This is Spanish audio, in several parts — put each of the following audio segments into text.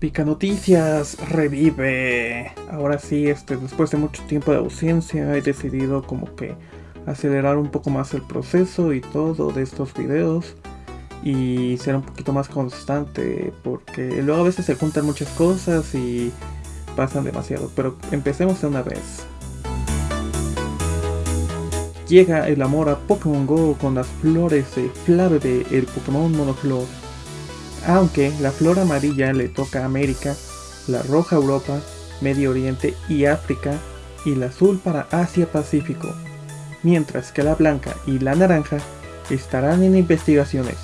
Pica Noticias revive. Ahora sí, este, después de mucho tiempo de ausencia, he decidido como que acelerar un poco más el proceso y todo de estos videos y ser un poquito más constante porque luego a veces se juntan muchas cosas y pasan demasiado. Pero empecemos de una vez. Llega el amor a Pokémon GO con las flores de el Pokémon Monoflor aunque la flor amarilla le toca a América, la roja Europa, Medio Oriente y África, y la azul para Asia-Pacífico, mientras que la blanca y la naranja estarán en investigaciones.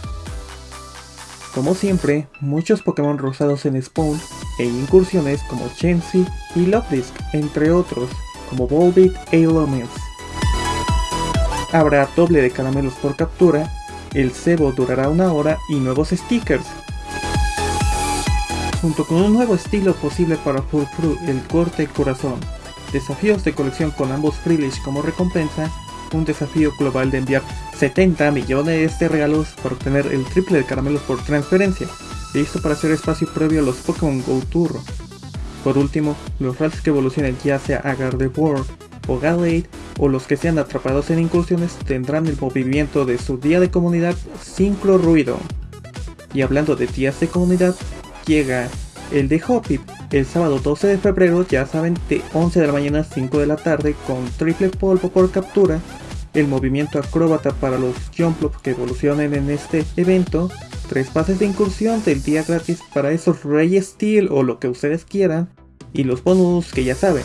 Como siempre, muchos Pokémon rosados en Spawn e incursiones como Chansey y Lopdisk, entre otros, como Volbeat e Illuminus. Habrá doble de caramelos por captura, el cebo durará una hora y nuevos stickers, junto con un nuevo estilo posible para Furfru, el corte corazón. Desafíos de colección con ambos Freelish como recompensa, un desafío global de enviar 70 millones de regalos para obtener el triple de caramelos por transferencia, listo para hacer espacio previo a los Pokémon Go Tour. Por último, los rats que evolucionen ya sea a Gardevoir o Gallade o los que sean atrapados en incursiones tendrán el movimiento de su día de comunidad sin ruido. Y hablando de días de comunidad, llega el de Hoppip el sábado 12 de febrero, ya saben, de 11 de la mañana a 5 de la tarde con triple polvo por captura, el movimiento acróbata para los Jumplops que evolucionen en este evento, tres pases de incursión del día gratis para esos Reyes Steel o lo que ustedes quieran, y los bonus que ya saben,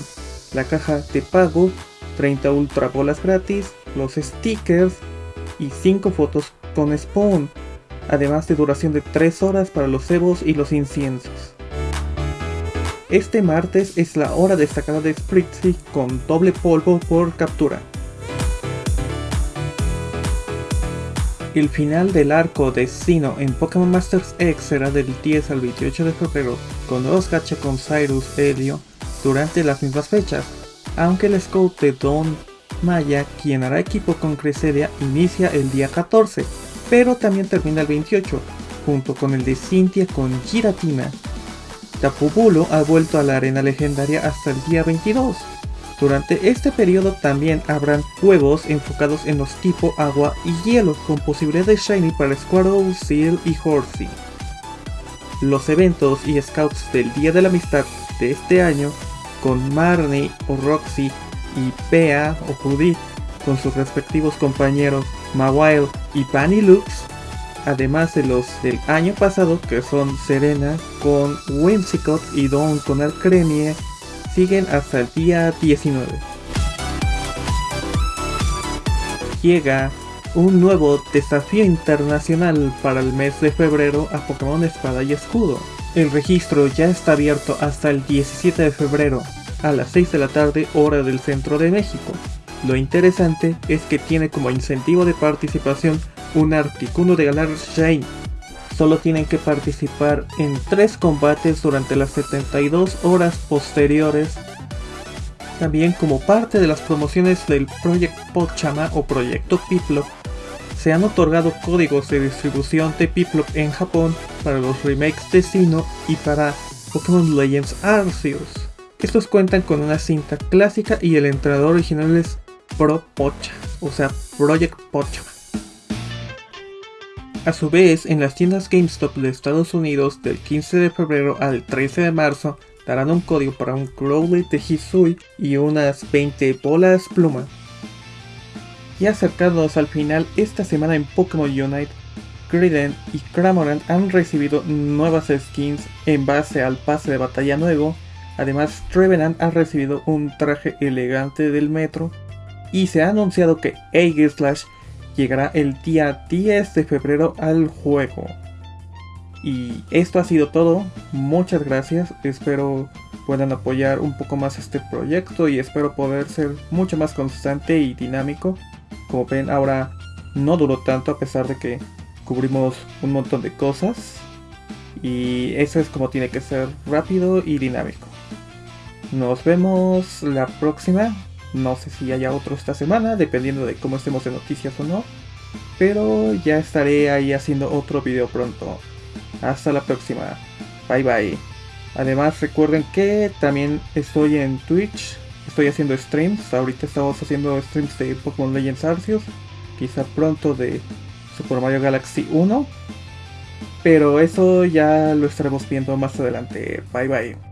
la caja de pago, 30 ultra bolas gratis, los stickers y 5 fotos con Spawn además de duración de 3 horas para los cebos y los inciensos. Este martes es la hora destacada de Spritzy con doble polvo por captura. El final del arco de Sino en Pokémon Masters X será del 10 al 28 de febrero con dos gacha con Cyrus Helio durante las mismas fechas, aunque el scout de Don Maya, quien hará equipo con Cresselia, inicia el día 14 pero también termina el 28, junto con el de Cynthia con Giratina. Tapubulo ha vuelto a la arena legendaria hasta el día 22. Durante este periodo también habrán juegos enfocados en los tipo agua y hielo, con posibilidad de Shiny para Squirtle, Seal y Horsey. Los eventos y scouts del Día de la Amistad de este año, con Marnie o Roxy y Pea o Judith con sus respectivos compañeros Mawile y Bunny Lux, además de los del año pasado que son Serena con Whimsicott y Dawn con Alcremie, siguen hasta el día 19. Llega un nuevo desafío internacional para el mes de febrero a Pokémon Espada y Escudo. El registro ya está abierto hasta el 17 de febrero a las 6 de la tarde hora del centro de México. Lo interesante es que tiene como incentivo de participación un Articuno de ganar Shane. Solo tienen que participar en 3 combates durante las 72 horas posteriores. También como parte de las promociones del Project Pochama o Proyecto Piplop, se han otorgado códigos de distribución de Piplop en Japón para los remakes de Sino y para Pokémon Legends Arceus. Estos cuentan con una cinta clásica y el entrenador original es Pro Pocha, o sea, Project Pocha. A su vez, en las tiendas GameStop de Estados Unidos del 15 de febrero al 13 de marzo darán un código para un Crowley de y unas 20 bolas pluma. Y acercándonos al final, esta semana en Pokémon Unite, Griden y Cramorant han recibido nuevas skins en base al pase de batalla nuevo. Además, Trevenant ha recibido un traje elegante del metro y se ha anunciado que Slash llegará el día 10 de febrero al juego. Y esto ha sido todo, muchas gracias, espero puedan apoyar un poco más este proyecto y espero poder ser mucho más constante y dinámico. Como ven ahora no duró tanto a pesar de que cubrimos un montón de cosas y eso es como tiene que ser rápido y dinámico. Nos vemos la próxima. No sé si haya otro esta semana, dependiendo de cómo estemos de noticias o no. Pero ya estaré ahí haciendo otro video pronto. Hasta la próxima. Bye bye. Además recuerden que también estoy en Twitch, estoy haciendo streams, ahorita estamos haciendo streams de Pokémon Legends Arceus, quizá pronto de Super Mario Galaxy 1, pero eso ya lo estaremos viendo más adelante. Bye bye.